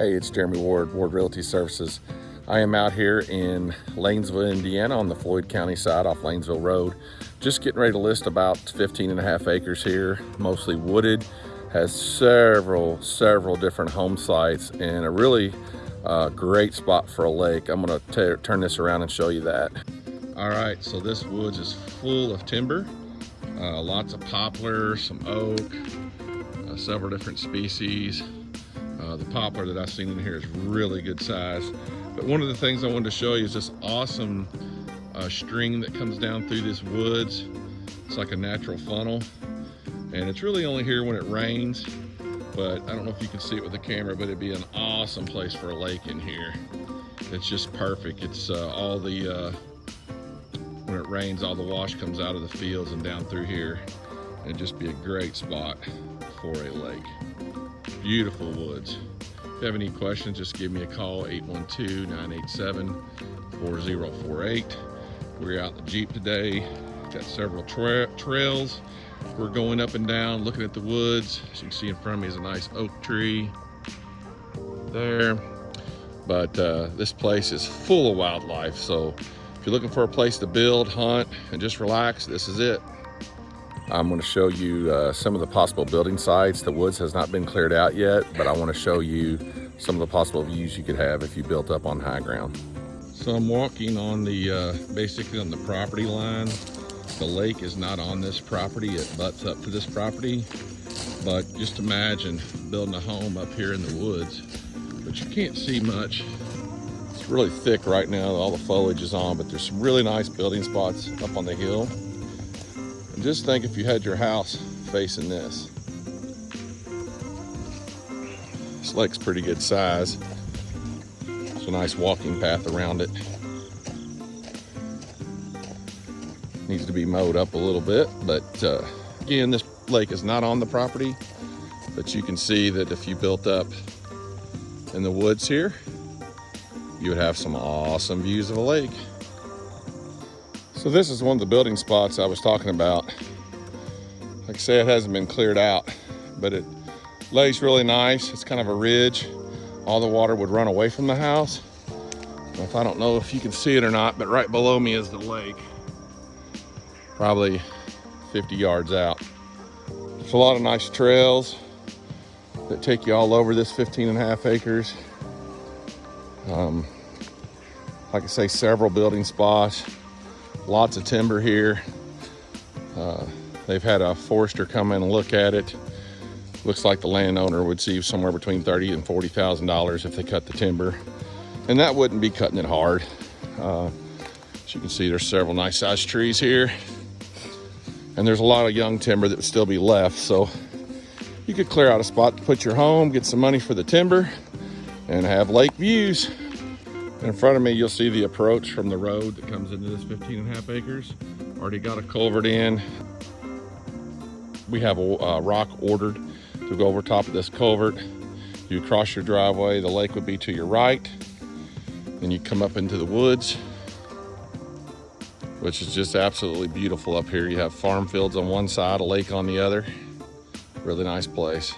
Hey, it's Jeremy Ward, Ward Realty Services. I am out here in Lanesville, Indiana on the Floyd County side off Lanesville Road. Just getting ready to list about 15 and a half acres here, mostly wooded. Has several, several different home sites and a really uh, great spot for a lake. I'm gonna turn this around and show you that. All right, so this woods is full of timber. Uh, lots of poplar, some oak, uh, several different species. Uh, the poplar that I've seen in here is really good size. But one of the things I wanted to show you is this awesome uh, string that comes down through this woods. It's like a natural funnel. And it's really only here when it rains. But I don't know if you can see it with the camera, but it'd be an awesome place for a lake in here. It's just perfect. It's uh, all the, uh, when it rains, all the wash comes out of the fields and down through here. It'd just be a great spot for a lake beautiful woods. If you have any questions, just give me a call, 812-987-4048. We're out the Jeep today. Got several tra trails. We're going up and down, looking at the woods. As you can see in front of me is a nice oak tree there. But uh, this place is full of wildlife. So if you're looking for a place to build, hunt, and just relax, this is it. I'm going to show you uh, some of the possible building sites. The woods has not been cleared out yet, but I want to show you some of the possible views you could have if you built up on high ground. So I'm walking on the, uh, basically on the property line. The lake is not on this property, it butts up to this property. But just imagine building a home up here in the woods, but you can't see much. It's really thick right now, all the foliage is on, but there's some really nice building spots up on the hill. Just think if you had your house facing this. This lake's pretty good size. It's a nice walking path around it. Needs to be mowed up a little bit, but uh, again, this lake is not on the property, but you can see that if you built up in the woods here, you would have some awesome views of a lake. So this is one of the building spots I was talking about. Like I say, it hasn't been cleared out, but it lays really nice. It's kind of a ridge. All the water would run away from the house. If I don't know if you can see it or not, but right below me is the lake. Probably 50 yards out. There's a lot of nice trails that take you all over this 15 and a half acres. Um, like I say, several building spots lots of timber here. Uh, they've had a forester come in and look at it. Looks like the landowner would see somewhere between thirty and forty thousand dollars if they cut the timber, and that wouldn't be cutting it hard. Uh, as you can see, there's several nice sized trees here, and there's a lot of young timber that would still be left. So you could clear out a spot to put your home, get some money for the timber, and have lake views. In front of me, you'll see the approach from the road that comes into this 15 and a half acres. Already got a culvert in. We have a uh, rock ordered to go over top of this culvert. You cross your driveway, the lake would be to your right. Then you come up into the woods, which is just absolutely beautiful up here. You have farm fields on one side, a lake on the other. Really nice place.